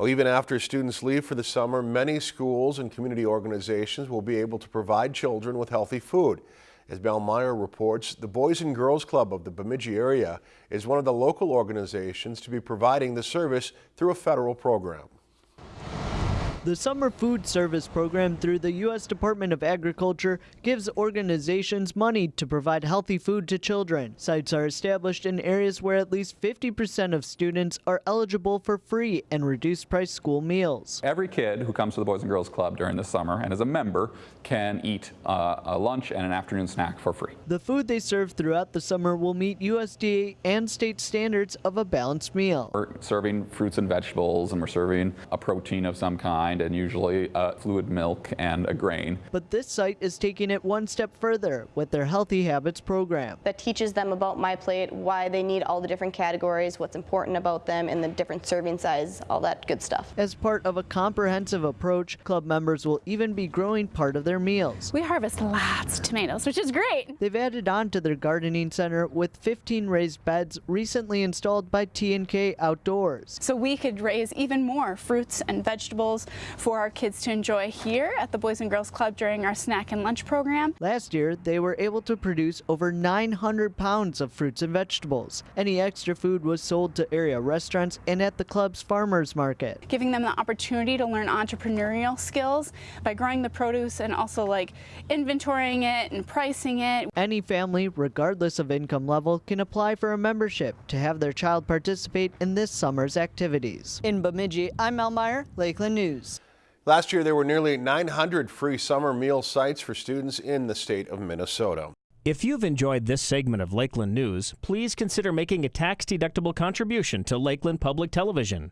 Well, even after students leave for the summer, many schools and community organizations will be able to provide children with healthy food. As Mel Meyer reports, the Boys and Girls Club of the Bemidji area is one of the local organizations to be providing the service through a federal program. The Summer Food Service Program through the U.S. Department of Agriculture gives organizations money to provide healthy food to children. Sites are established in areas where at least 50% of students are eligible for free and reduced price school meals. Every kid who comes to the Boys and Girls Club during the summer and is a member can eat uh, a lunch and an afternoon snack for free. The food they serve throughout the summer will meet USDA and state standards of a balanced meal. We're serving fruits and vegetables and we're serving a protein of some kind and usually uh, fluid milk and a grain. But this site is taking it one step further with their Healthy Habits program. That teaches them about My Plate, why they need all the different categories, what's important about them, and the different serving size, all that good stuff. As part of a comprehensive approach, club members will even be growing part of their meals. We harvest lots of tomatoes, which is great. They've added on to their gardening center with 15 raised beds recently installed by T&K Outdoors. So we could raise even more fruits and vegetables for our kids to enjoy here at the Boys and Girls Club during our snack and lunch program. Last year, they were able to produce over 900 pounds of fruits and vegetables. Any extra food was sold to area restaurants and at the club's farmers market. Giving them the opportunity to learn entrepreneurial skills by growing the produce and also like inventorying it and pricing it. Any family, regardless of income level, can apply for a membership to have their child participate in this summer's activities. In Bemidji, I'm Mel Meyer, Lakeland News. Last year, there were nearly 900 free summer meal sites for students in the state of Minnesota. If you've enjoyed this segment of Lakeland News, please consider making a tax-deductible contribution to Lakeland Public Television.